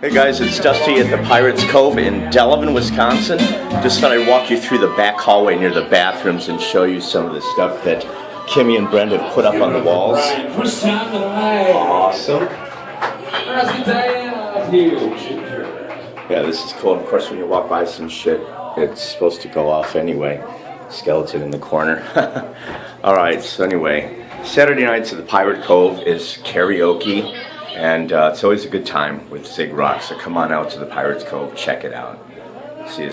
Hey guys, it's Dusty at the Pirates Cove in Delavan, Wisconsin. Just thought I'd walk you through the back hallway near the bathrooms and show you some of the stuff that Kimmy and Brenda put up on the walls. Awesome. Yeah, this is cool. Of course, when you walk by some shit, it's supposed to go off anyway. Skeleton in the corner. All right, so anyway, Saturday nights at the Pirate Cove is karaoke, and uh, it's always a good time with Zig Rock. So come on out to the Pirates Cove, check it out. See you.